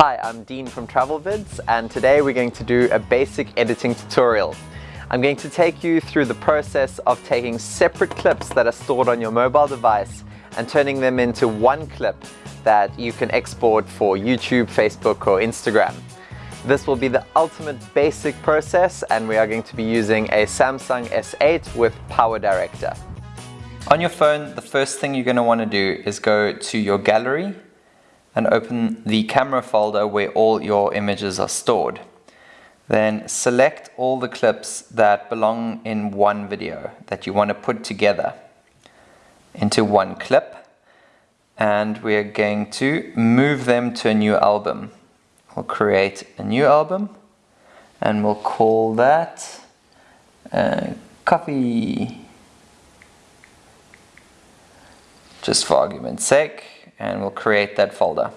Hi, I'm Dean from TravelVids and today we're going to do a basic editing tutorial. I'm going to take you through the process of taking separate clips that are stored on your mobile device and turning them into one clip that you can export for YouTube, Facebook or Instagram. This will be the ultimate basic process and we are going to be using a Samsung S8 with PowerDirector. On your phone, the first thing you're going to want to do is go to your gallery and open the camera folder where all your images are stored. Then select all the clips that belong in one video that you want to put together into one clip and we're going to move them to a new album. We'll create a new album and we'll call that uh, coffee just for argument's sake and we'll create that folder.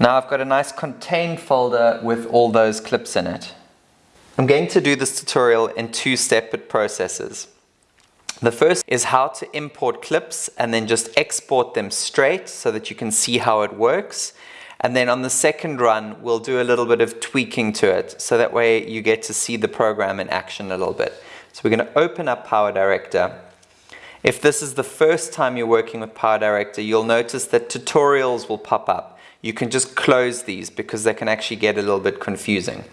Now I've got a nice contained folder with all those clips in it. I'm going to do this tutorial in two separate processes. The first is how to import clips and then just export them straight so that you can see how it works. And then on the second run, we'll do a little bit of tweaking to it so that way you get to see the program in action a little bit. So we're going to open up Power Director if this is the first time you're working with Power Director, you'll notice that tutorials will pop up. You can just close these because they can actually get a little bit confusing.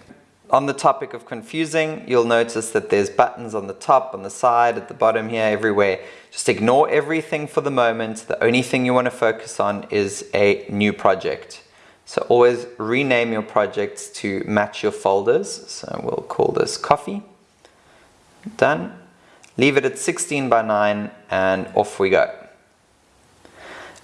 On the topic of confusing, you'll notice that there's buttons on the top, on the side, at the bottom here, everywhere. Just ignore everything for the moment. The only thing you want to focus on is a new project. So always rename your projects to match your folders. So we'll call this coffee. Done. Leave it at 16 by 9 and off we go.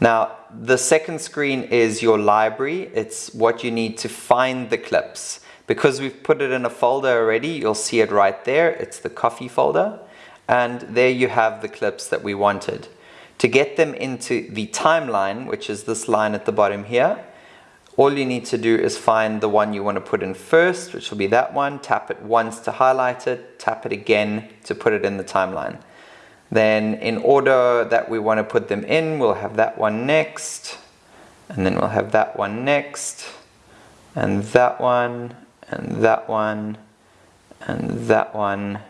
Now the second screen is your library. It's what you need to find the clips. Because we've put it in a folder already, you'll see it right there. It's the coffee folder. And there you have the clips that we wanted. To get them into the timeline, which is this line at the bottom here, all you need to do is find the one you want to put in first, which will be that one. Tap it once to highlight it, tap it again to put it in the timeline. Then in order that we want to put them in, we'll have that one next, and then we'll have that one next, and that one, and that one, and that one,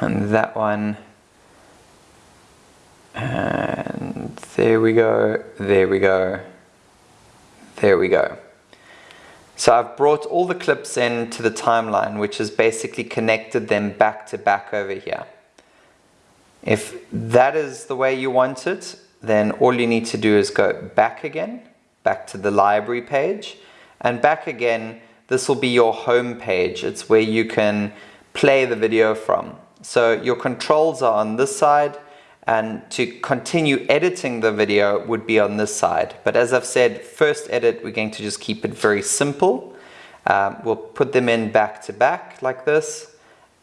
and that one, and there we go, there we go. There we go. So I've brought all the clips in to the timeline, which has basically connected them back to back over here. If that is the way you want it, then all you need to do is go back again, back to the library page, and back again, this will be your home page. It's where you can play the video from. So your controls are on this side, and to continue editing the video would be on this side. But as I've said, first edit, we're going to just keep it very simple. Um, we'll put them in back to back like this.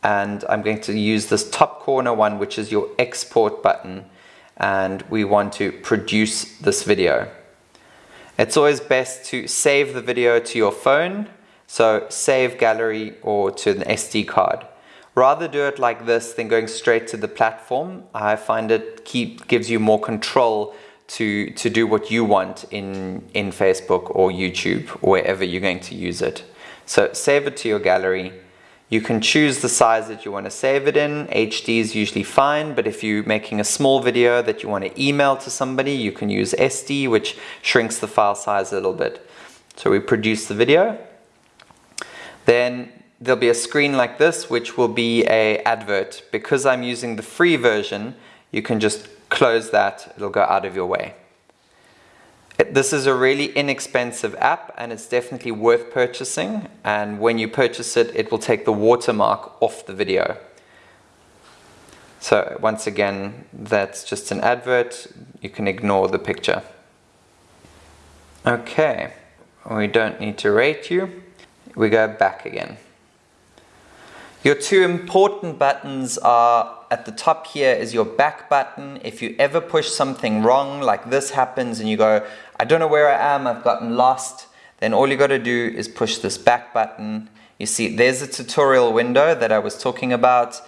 And I'm going to use this top corner one, which is your export button. And we want to produce this video. It's always best to save the video to your phone. So save gallery or to an SD card. Rather do it like this than going straight to the platform. I find it keep, gives you more control to, to do what you want in, in Facebook or YouTube wherever you're going to use it. So save it to your gallery. You can choose the size that you want to save it in. HD is usually fine, but if you're making a small video that you want to email to somebody, you can use SD, which shrinks the file size a little bit. So we produce the video. Then there'll be a screen like this which will be a advert. Because I'm using the free version, you can just close that, it'll go out of your way. This is a really inexpensive app and it's definitely worth purchasing and when you purchase it, it will take the watermark off the video. So once again, that's just an advert, you can ignore the picture. Okay, we don't need to rate you, we go back again. Your two important buttons are at the top here is your back button. If you ever push something wrong, like this happens and you go, I don't know where I am, I've gotten lost, then all you got to do is push this back button. You see, there's a tutorial window that I was talking about.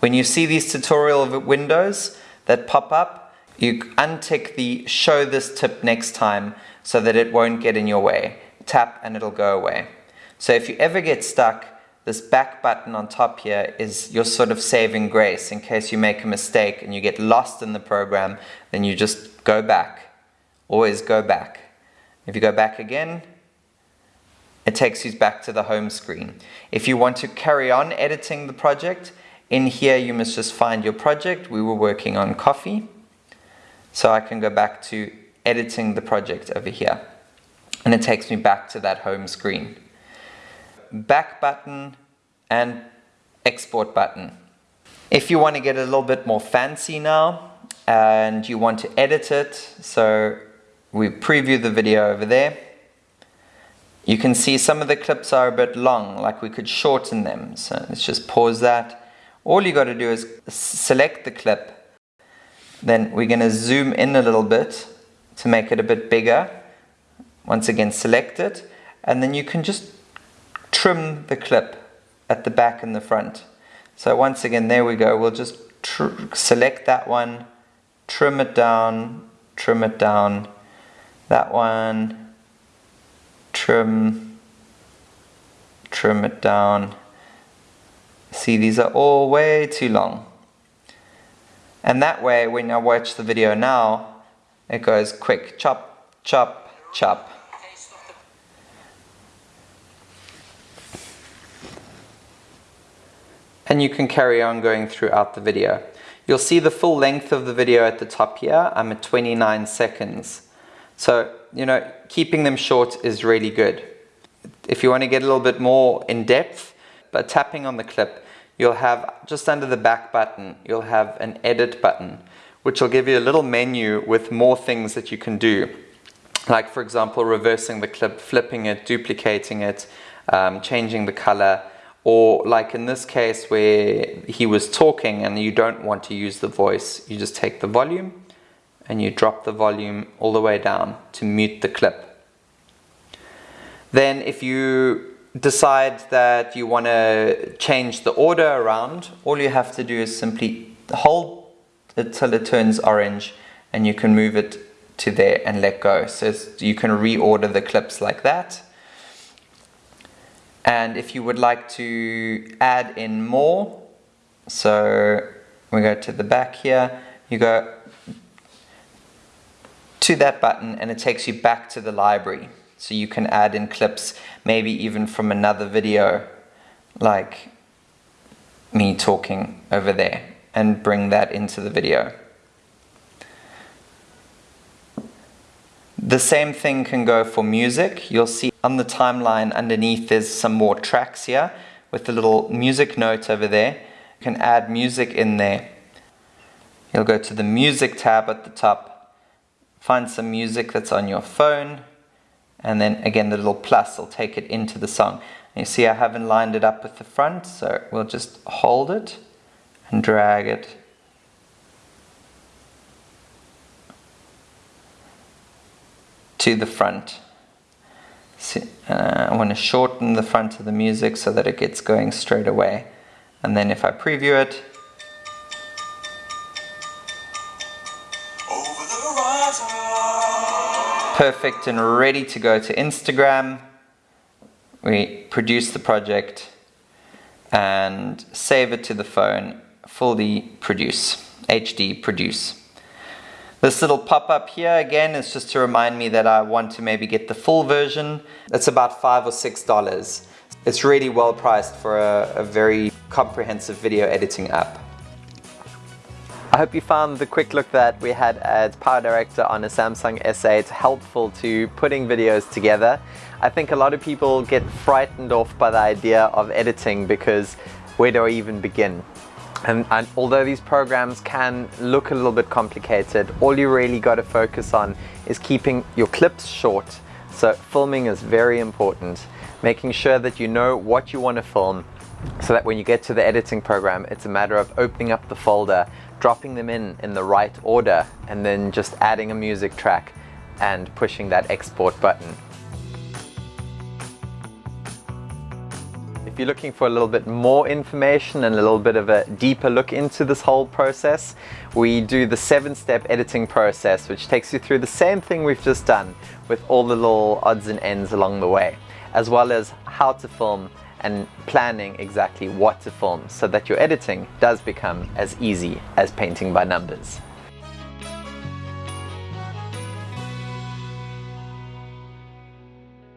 When you see these tutorial windows that pop up, you untick the show this tip next time so that it won't get in your way. Tap and it'll go away. So if you ever get stuck, this back button on top here is your sort of saving grace in case you make a mistake and you get lost in the program, then you just go back. Always go back. If you go back again, it takes you back to the home screen. If you want to carry on editing the project, in here you must just find your project. We were working on coffee. So I can go back to editing the project over here. And it takes me back to that home screen back button and export button. If you want to get a little bit more fancy now and you want to edit it, so we preview the video over there, you can see some of the clips are a bit long, like we could shorten them. So let's just pause that. All you got to do is select the clip. Then we're going to zoom in a little bit to make it a bit bigger. Once again, select it. And then you can just trim the clip at the back and the front. So once again, there we go. We'll just select that one, trim it down, trim it down. That one, trim, trim it down. See, these are all way too long. And that way, when I watch the video now, it goes quick, chop, chop, chop. And you can carry on going throughout the video. You'll see the full length of the video at the top here. I'm at 29 seconds. So, you know, keeping them short is really good. If you want to get a little bit more in depth, by tapping on the clip, you'll have just under the back button, you'll have an edit button, which will give you a little menu with more things that you can do. Like for example, reversing the clip, flipping it, duplicating it, um, changing the color, or like in this case where he was talking and you don't want to use the voice, you just take the volume and you drop the volume all the way down to mute the clip. Then if you decide that you want to change the order around, all you have to do is simply hold it till it turns orange and you can move it to there and let go. So you can reorder the clips like that. And if you would like to add in more, so we go to the back here, you go to that button and it takes you back to the library. So you can add in clips, maybe even from another video, like me talking over there, and bring that into the video. The same thing can go for music. You'll see on the timeline underneath there's some more tracks here with the little music note over there. You can add music in there. You'll go to the music tab at the top, find some music that's on your phone, and then again the little plus will take it into the song. And you see I haven't lined it up with the front, so we'll just hold it and drag it to the front. uh, I want to shorten the front of the music so that it gets going straight away. And then if I preview it, perfect and ready to go to Instagram. We produce the project and save it to the phone, fully produce, HD produce. This little pop-up here again is just to remind me that I want to maybe get the full version. It's about five or six dollars. It's really well priced for a, a very comprehensive video editing app. I hope you found the quick look that we had at Power Director on a Samsung S8 helpful to putting videos together. I think a lot of people get frightened off by the idea of editing because where do I even begin? And, and, although these programs can look a little bit complicated, all you really got to focus on is keeping your clips short. So filming is very important. Making sure that you know what you want to film so that when you get to the editing program, it's a matter of opening up the folder, dropping them in in the right order, and then just adding a music track and pushing that export button. If you're looking for a little bit more information and a little bit of a deeper look into this whole process, we do the seven step editing process, which takes you through the same thing we've just done with all the little odds and ends along the way, as well as how to film and planning exactly what to film so that your editing does become as easy as painting by numbers.